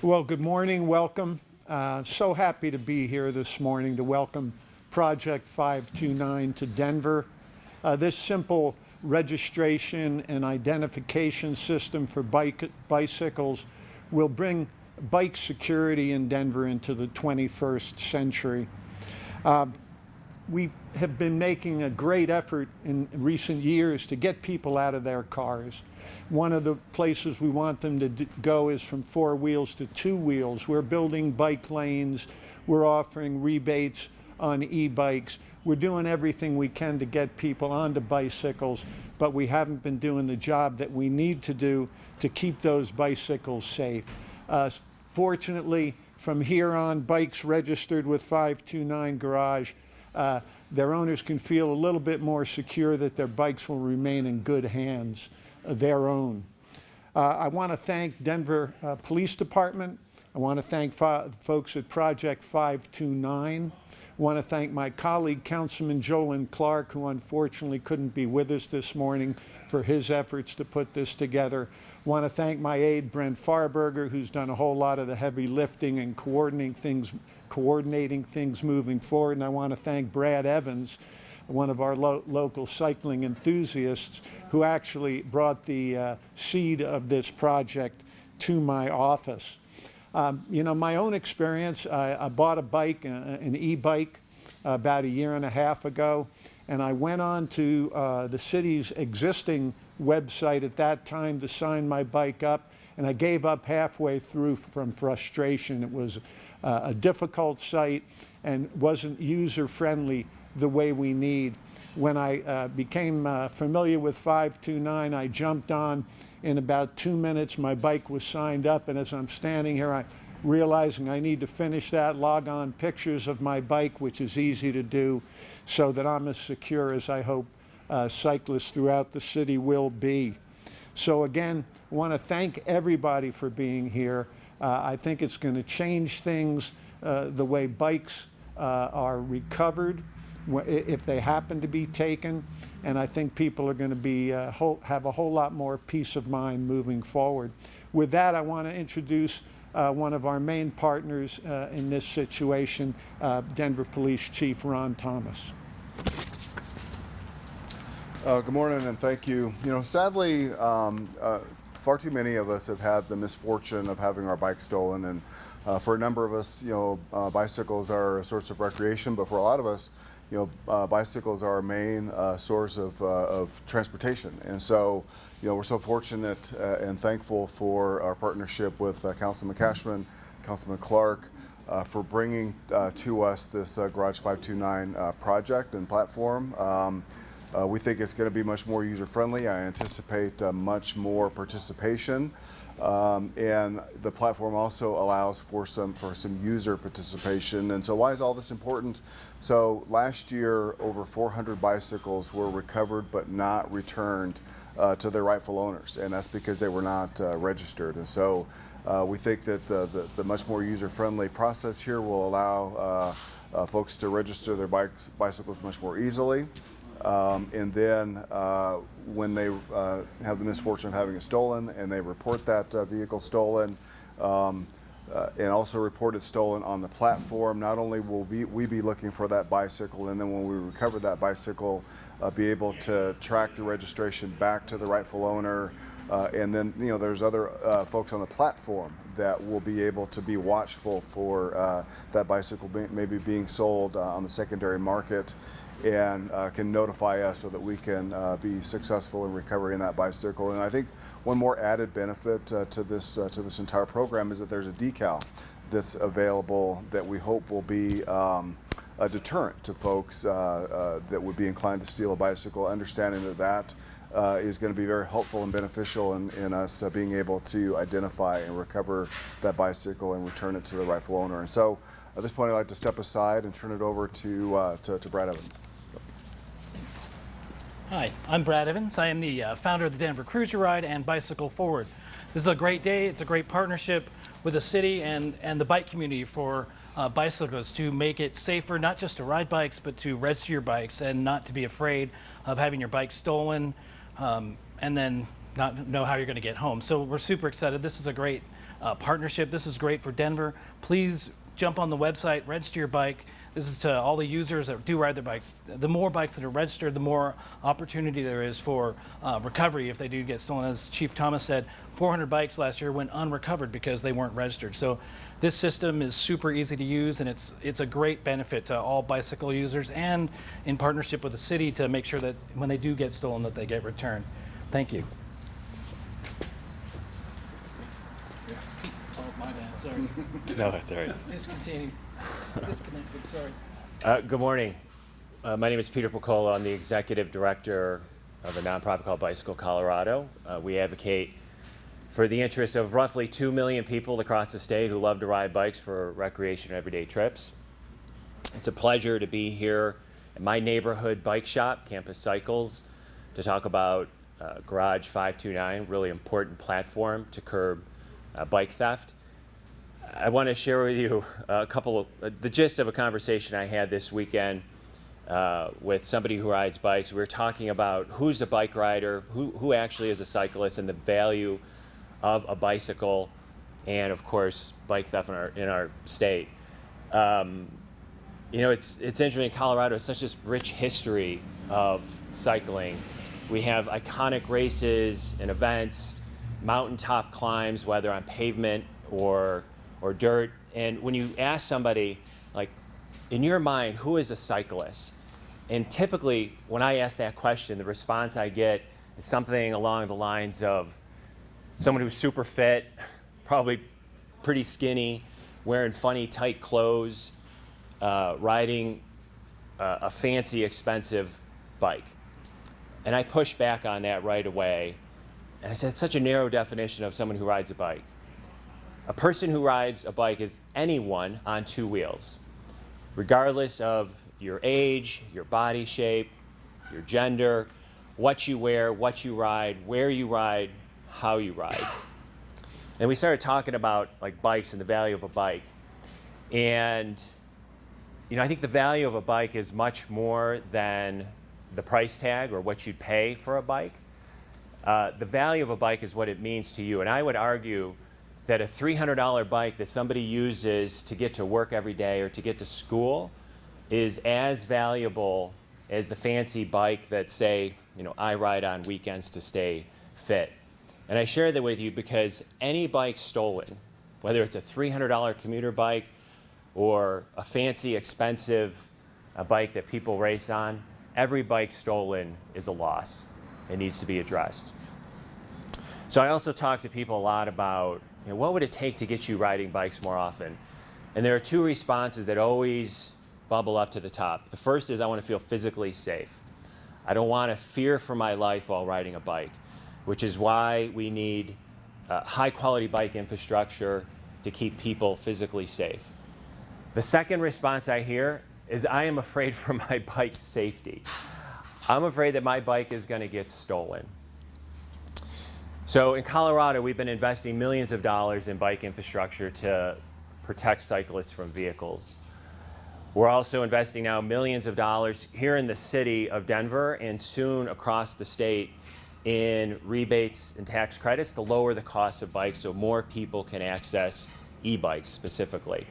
Well, good morning, welcome. Uh, so happy to be here this morning to welcome Project 529 to Denver. Uh, this simple registration and identification system for bike, bicycles will bring bike security in Denver into the 21st century. Uh, we have been making a great effort in recent years to get people out of their cars. One of the places we want them to go is from four wheels to two wheels. We're building bike lanes. We're offering rebates on e-bikes. We're doing everything we can to get people onto bicycles, but we haven't been doing the job that we need to do to keep those bicycles safe. Uh, fortunately, from here on, bikes registered with 529 Garage uh, their owners can feel a little bit more secure that their bikes will remain in good hands, uh, their own. Uh, I want to thank Denver uh, Police Department. I want to thank folks at Project 529. I want to thank my colleague, Councilman Jolon Clark, who unfortunately couldn't be with us this morning for his efforts to put this together. I want to thank my aide, Brent Farberger, who's done a whole lot of the heavy lifting and coordinating things coordinating things moving forward. And I want to thank Brad Evans, one of our lo local cycling enthusiasts, who actually brought the uh, seed of this project to my office. Um, you know, my own experience, I, I bought a bike, uh, an e-bike, about a year and a half ago, and I went on to uh, the city's existing website at that time to sign my bike up, and I gave up halfway through from frustration. It was uh, a difficult site and wasn't user-friendly the way we need. When I uh, became uh, familiar with 529, I jumped on. In about two minutes, my bike was signed up, and as I'm standing here, I'm realizing I need to finish that, log on pictures of my bike, which is easy to do, so that I'm as secure as I hope uh, cyclists throughout the city will be. So again, want to thank everybody for being here. Uh, I think it's going to change things uh, the way bikes uh, are recovered if they happen to be taken. And I think people are going to be uh, whole, have a whole lot more peace of mind moving forward. With that, I want to introduce uh, one of our main partners uh, in this situation, Denver Police Chief Ron Thomas. good morning and thank you. You know, sadly, um, far too many of us have had the misfortune of having our bikes stolen and uh, for a number of us, you know, uh, bicycles are a source of recreation, but for a lot of us, you know, uh, bicycles are our main uh, source of, uh, of transportation. And so, you know, we're so fortunate uh, and thankful for our partnership with Councilman Kashmann, Councilman Clark, for bringing to us this Garage 529 project and platform. Um, uh, we think it's going to be much more user-friendly. I anticipate uh, much more participation. Um, and the platform also allows for some for some user participation. And so why is all this important? So last year, over 400 bicycles were recovered but not returned uh, to their rightful owners, and that's because they were not uh, registered. And so uh, we think that the, the, the much more user-friendly process here will allow uh, uh, folks to register their bikes, bicycles much more easily. Um, and then uh, when they uh, have the misfortune of having it stolen and they report that uh, vehicle stolen um, uh, and also report it stolen on the platform, not only will we, we be looking for that bicycle and then when we recover that bicycle, uh, be able to track the registration back to the rightful owner. Uh, and then, you know, there's other folks on the platform that will be able to be watchful for that bicycle be, maybe being sold on the secondary market and uh, can notify us so that we can uh, be successful in recovering that bicycle. And I think one more added benefit uh, to this uh, to this entire program is that there's a decal that's available that we hope will be um, a deterrent to folks uh, uh, that would be inclined to steal a bicycle, understanding that that uh, is going to be very helpful and beneficial in, in us uh, being able to identify and recover that bicycle and return it to the rightful owner. And so at this point, I'd like to step aside and turn it over to, uh, to, to, Brad Evans. Hi, I'm Brad Evans. I am the uh, founder of the Denver Cruiser Ride and Bicycle Forward. This is a great day. It's a great partnership with the city and, and the bike community for uh, to make it safer, not just to ride bikes, but to register your bikes and not to be afraid of having your bike stolen um, and then not know how you're going to get home. So we're super excited. This is a great uh, partnership. This is great for Denver. Please jump on the website, register your bike. This is to all the users that do ride their bikes. The more bikes that are registered, the more opportunity there is for uh, recovery if they do get stolen. As Chief Thomas said, 400 bikes last year went unrecovered because they weren't registered. So this system is super easy to use and it's it's a great benefit to all bicycle users and in partnership with the city to make sure that when they do get stolen that they get returned. Thank you. Oh, my bad. Sorry. No, that's all right. Discontinued. Sorry. Uh, good morning. Uh, my name is Peter Piccolo. I'm the executive director of a nonprofit called Bicycle Colorado. Uh, we advocate for the interests of roughly 2 million people across the state who love to ride bikes for recreation and everyday trips. It's a pleasure to be here at my neighborhood bike shop, Campus Cycles, to talk about uh, Garage 529, really important platform to curb uh, bike theft. I want to share with you a couple of uh, the gist of a conversation I had this weekend uh, with somebody who rides bikes. We were talking about who's a bike rider, who, who actually is a cyclist, and the value of a bicycle, and of course, bike theft in our, in our state. Um, you know, it's, it's interesting, in Colorado, it's such a rich history of cycling. We have iconic races and events, mountaintop climbs, whether on pavement or, or dirt. And when you ask somebody, like, in your mind, who is a cyclist? And typically, when I ask that question, the response I get is something along the lines of someone who's super fit, probably pretty skinny, wearing funny tight clothes, uh, riding uh, a fancy, expensive bike. And I pushed back on that right away. And I said, such a narrow definition of someone who rides a bike. A person who rides a bike is anyone on two wheels, regardless of your age, your body shape, your gender, what you wear, what you ride, where you ride, how you ride. And we started talking about like bikes and the value of a bike. And you know, I think the value of a bike is much more than the price tag or what you'd pay for a bike. Uh, the value of a bike is what it means to you. And I would argue that a $300 bike that somebody uses to get to work every day or to get to school is as valuable as the fancy bike that, say, you know, I ride on weekends to stay fit. And I share that with you because any bike stolen, whether it's a $300 commuter bike or a fancy, expensive uh, bike that people race on, every bike stolen is a loss. It needs to be addressed. So I also talk to people a lot about you know, what would it take to get you riding bikes more often? And there are two responses that always bubble up to the top. The first is I want to feel physically safe. I don't want to fear for my life while riding a bike, which is why we need uh, high quality bike infrastructure to keep people physically safe. The second response I hear is I am afraid for my bike's safety. I'm afraid that my bike is going to get stolen. So in Colorado, we've been investing millions of dollars in bike infrastructure to protect cyclists from vehicles. We're also investing now millions of dollars here in the city of Denver and soon across the state in rebates and tax credits to lower the cost of bikes so more people can access e-bikes specifically.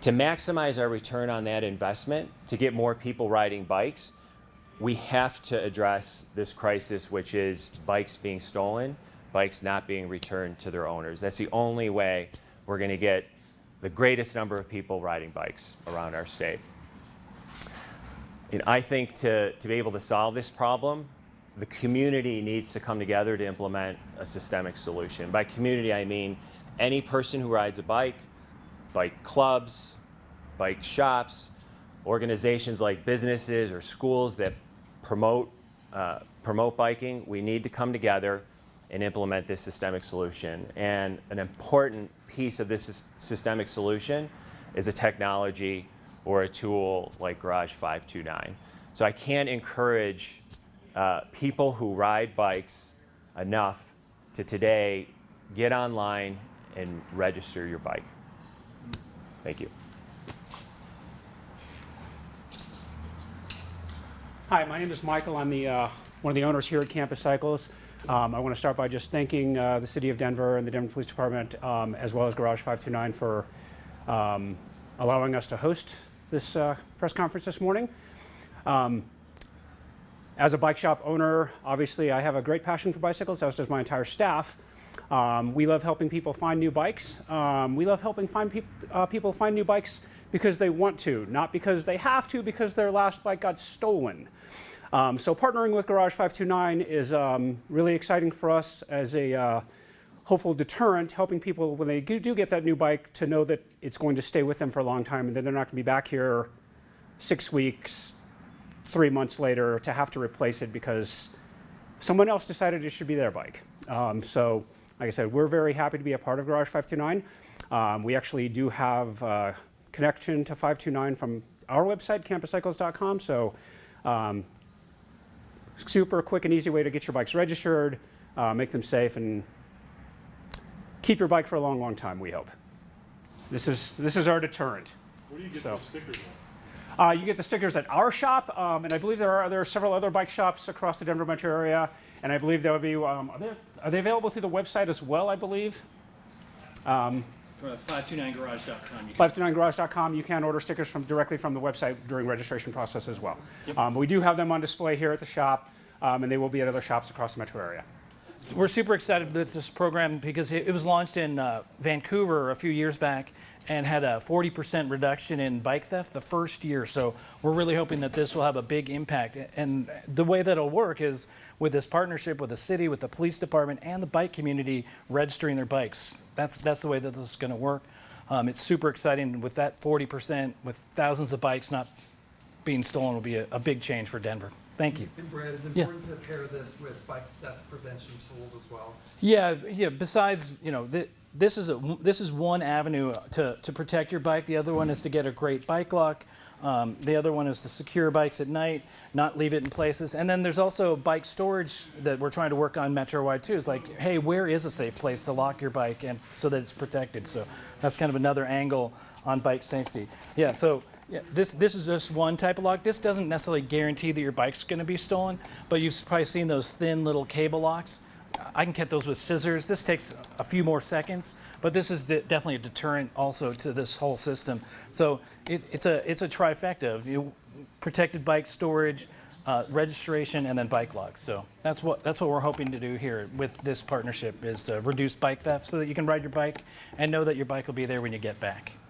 To maximize our return on that investment, to get more people riding bikes, we have to address this crisis, which is bikes being stolen, bikes not being returned to their owners. That's the only way we're going to get the greatest number of people riding bikes around our state. And I think to, to be able to solve this problem, the community needs to come together to implement a systemic solution. By community, I mean any person who rides a bike, bike clubs, bike shops, organizations like businesses or schools that promote, uh, promote biking, we need to come together and implement this systemic solution. And an important piece of this systemic solution is a technology or a tool like Garage 529. So I can't encourage uh, people who ride bikes enough to today get online and register your bike. Thank you. Hi, my name is Michael. I'm the, uh, one of the owners here at Campus Cycles. Um, I want to start by just thanking uh, the City of Denver and the Denver Police Department, um, as well as Garage 529, for um, allowing us to host this uh, press conference this morning. Um, as a bike shop owner, obviously I have a great passion for bicycles, as does my entire staff. Um, we love helping people find new bikes. Um, we love helping find peop uh, people find new bikes because they want to, not because they have to, because their last bike got stolen. Um, so partnering with Garage 529 is um, really exciting for us as a uh, hopeful deterrent, helping people when they do get that new bike to know that it's going to stay with them for a long time and then they're not going to be back here six weeks, three months later to have to replace it because someone else decided it should be their bike. Um, so, like I said, we're very happy to be a part of Garage 529. Um, we actually do have uh, connection to 529 from our website, campuscycles.com. So, um, super quick and easy way to get your bikes registered, uh, make them safe, and keep your bike for a long, long time. We hope. This is this is our deterrent. Where do you get So- those stickers at? Uh, you get the stickers at our shop, um, and I believe there are there are several other bike shops across the Denver metro area, and I believe there will be. Um, are, they, are they available through the website as well? I believe. For 529garage.com. 529garage.com. You can order stickers from directly from the website during registration process as well. Um, but we do have them on display here at the shop, um, and they will be at other shops across the metro area. So we're super excited with this program because it, it was launched in uh, Vancouver a few years back and had a 40% reduction in bike theft the first year. So we're really hoping that this will have a big impact. And the way that it'll work is with this partnership with the city, with the police department, and the bike community registering their bikes. That's that's the way that this is going to work. Um, it's super exciting with that 40% with thousands of bikes not being stolen will be a, a big change for Denver. Thank you. And Brad, it's Yeah. important to pair this with bike theft prevention tools as well. Yeah, yeah. Besides, you know, th- this is a this is one avenue to to protect your bike. The other one is to get a great bike lock. Um, the other one is to secure bikes at night, not leave it in places. And then there's also bike storage that we're trying to work on metro-wide too. It's like, hey, where is a safe place to lock your bike and so that it's protected? So that's kind of another angle on bike safety. Yeah. So. Yeah, this this is just one type of lock. This doesn't necessarily guarantee that your bike's going to be stolen, but you've probably seen those thin little cable locks. I can cut those with scissors. This takes a few more seconds, but this is de- definitely a deterrent also to this whole system. So it, it's a it's a trifecta of you protected bike storage, uh, registration, and then bike locks. So that's what that's what we're hoping to do here with this partnership is to reduce bike theft so that you can ride your bike and know that your bike will be there when you get back.